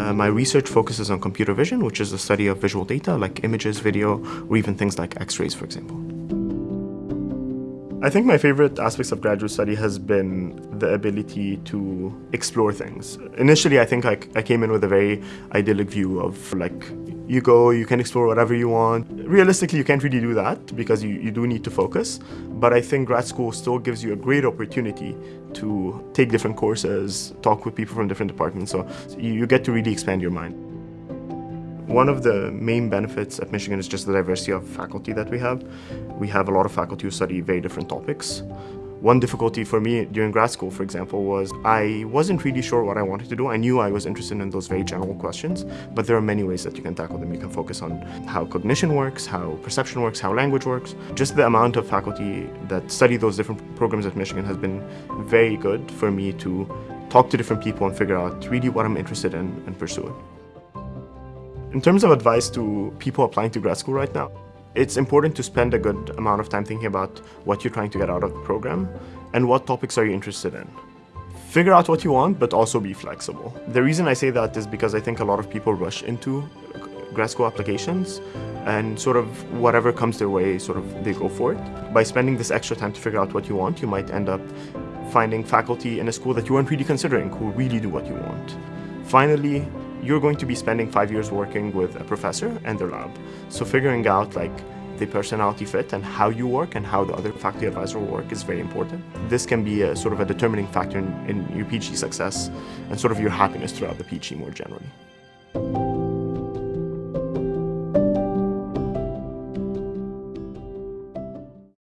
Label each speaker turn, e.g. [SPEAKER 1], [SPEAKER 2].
[SPEAKER 1] Uh, my research focuses on computer vision, which is the study of visual data like images, video, or even things like x-rays, for example. I think my favorite aspects of graduate study has been the ability to explore things. Initially, I think I, I came in with a very idyllic view of like, you go, you can explore whatever you want. Realistically, you can't really do that because you, you do need to focus. But I think grad school still gives you a great opportunity to take different courses, talk with people from different departments. So you, you get to really expand your mind. One of the main benefits at Michigan is just the diversity of faculty that we have. We have a lot of faculty who study very different topics. One difficulty for me during grad school, for example, was I wasn't really sure what I wanted to do. I knew I was interested in those very general questions, but there are many ways that you can tackle them. You can focus on how cognition works, how perception works, how language works. Just the amount of faculty that study those different programs at Michigan has been very good for me to talk to different people and figure out really what I'm interested in and pursue it. In terms of advice to people applying to grad school right now, it's important to spend a good amount of time thinking about what you're trying to get out of the program and what topics are you interested in. Figure out what you want, but also be flexible. The reason I say that is because I think a lot of people rush into grad school applications and sort of whatever comes their way, sort of they go for it. By spending this extra time to figure out what you want, you might end up finding faculty in a school that you weren't really considering who really do what you want. Finally, you're going to be spending five years working with a professor and their lab. So figuring out like the personality fit and how you work and how the other faculty advisor work is very important. This can be a sort of a determining factor in, in your PhD success and sort of your happiness throughout the PhD more generally.